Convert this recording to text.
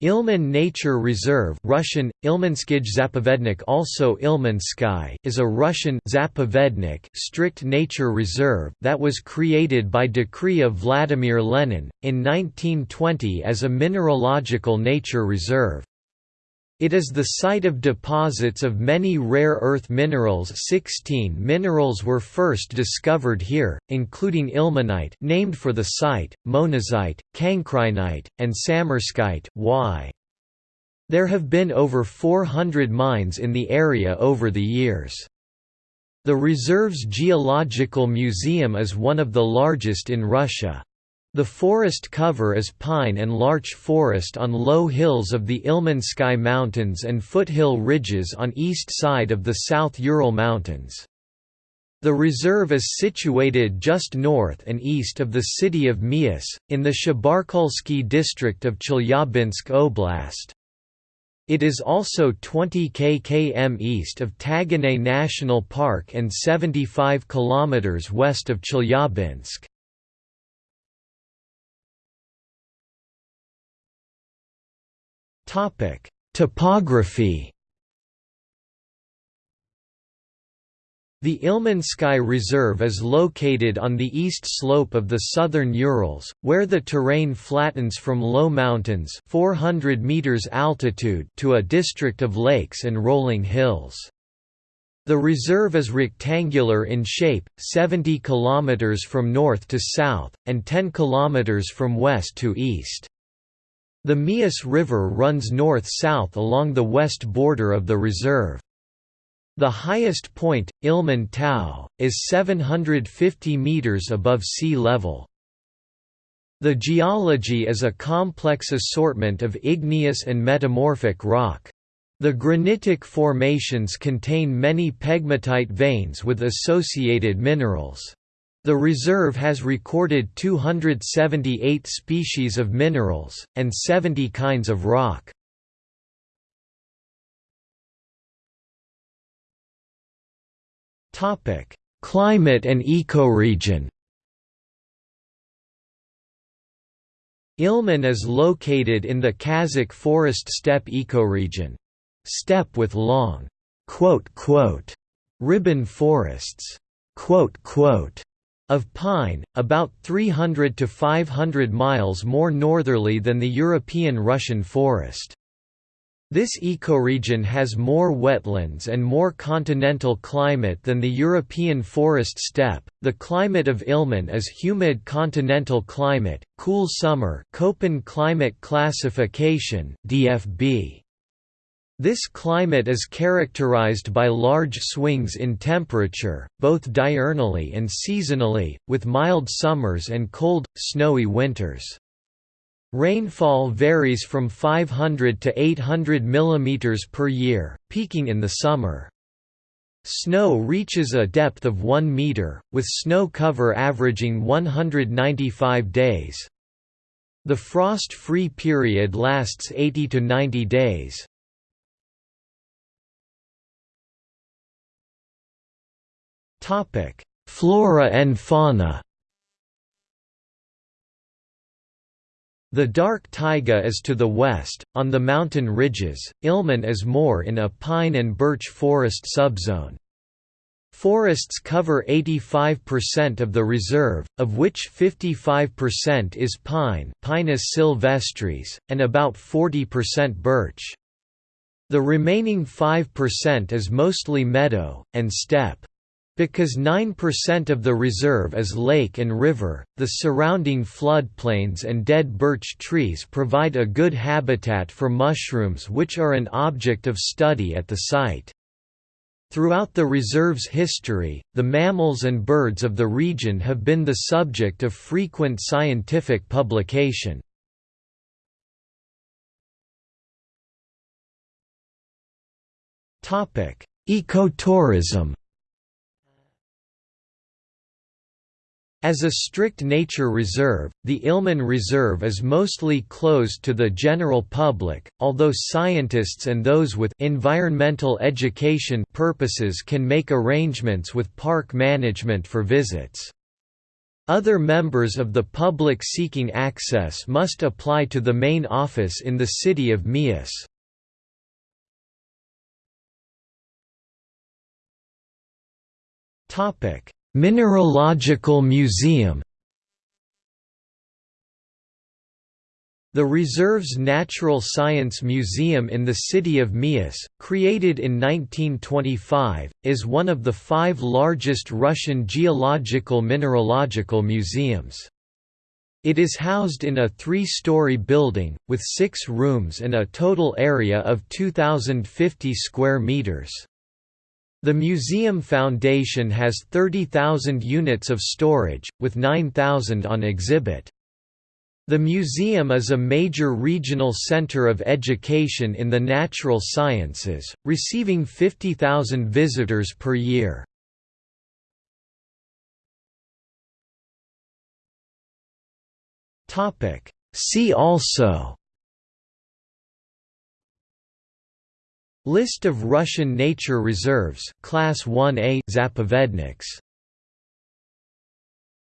Ilmen Nature Reserve Russian, Zapovednik also Ilmensky is a Russian Zapovednik strict nature reserve that was created by decree of Vladimir Lenin, in 1920 as a mineralogical nature reserve. It is the site of deposits of many rare earth minerals 16 minerals were first discovered here, including ilmenite named for the site, monazite, cancrinite, and samarskite y. There have been over 400 mines in the area over the years. The reserve's geological museum is one of the largest in Russia. The forest cover is pine and larch forest on low hills of the Ilmensky Mountains and foothill ridges on east side of the South Ural Mountains. The reserve is situated just north and east of the city of Miass, in the Shabarkulsky district of Chelyabinsk Oblast. It is also 20 km east of Taganay National Park and 75 km west of Chelyabinsk. Topic: Topography. The Ilmensky Reserve is located on the east slope of the southern Urals, where the terrain flattens from low mountains 400 meters altitude to a district of lakes and rolling hills. The reserve is rectangular in shape, 70 km from north to south, and 10 km from west to east. The Miass River runs north-south along the west border of the reserve. The highest point, Ilmen Tau, is 750 meters above sea level. The geology is a complex assortment of igneous and metamorphic rock. The granitic formations contain many pegmatite veins with associated minerals. The reserve has recorded 278 species of minerals, and 70 kinds of rock. Climate and ecoregion Ilmen is located in the Kazakh forest steppe ecoregion. Steppe with long ribbon forests of pine, about 300 to 500 miles more northerly than the European Russian forest. This ecoregion has more wetlands and more continental climate than the European forest steppe. The climate of Ilmen is humid continental climate, cool summer, Köppen climate classification (DFB). This climate is characterized by large swings in temperature, both diurnally and seasonally, with mild summers and cold, snowy winters. Rainfall varies from 500 to 800 mm per year, peaking in the summer. Snow reaches a depth of 1 meter, with snow cover averaging 195 days. The frost-free period lasts 80 to 90 days. Flora and fauna. The dark taiga is to the west, on the mountain ridges, Ilmen is more in a pine and birch forest subzone. Forests cover 85% of the reserve, of which 55% is pine Pinus sylvestris, and about 40% birch. The remaining 5% is mostly meadow, and steppe. Because 9% of the reserve is lake and river, the surrounding floodplains and dead birch trees provide a good habitat for mushrooms which are an object of study at the site. Throughout the reserve's history, the mammals and birds of the region have been the subject of frequent scientific publication. Ecotourism As a strict nature reserve, the Ilmen Reserve is mostly closed to the general public, although scientists and those with environmental education purposes can make arrangements with park management for visits. Other members of the public seeking access must apply to the main office in the city of Miass. Mineralogical Museum The Reserve's Natural Science Museum in the city of Miass, created in 1925, is one of the five largest Russian geological mineralogical museums. It is housed in a three-story building, with six rooms and a total area of 2,050 square meters. The museum foundation has 30,000 units of storage, with 9,000 on exhibit. The museum is a major regional center of education in the natural sciences, receiving 50,000 visitors per year. See also List of Russian nature reserves Class 1A Zapovedniks